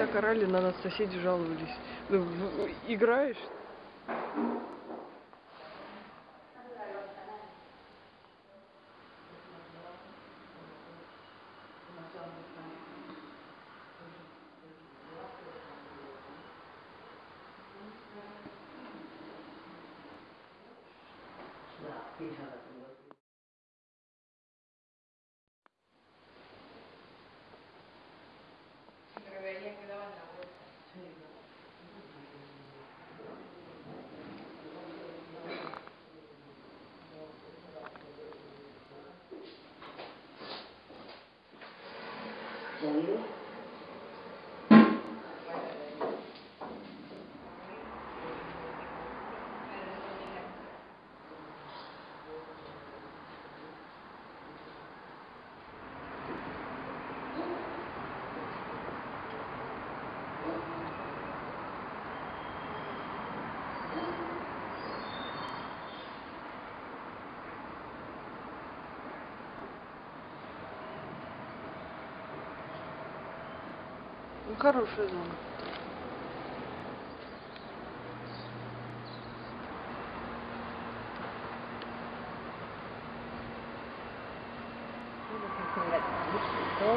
так орали, на нас соседи жаловались. Ну, в- играешь? Ну, хорошая зона.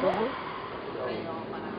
Мгм.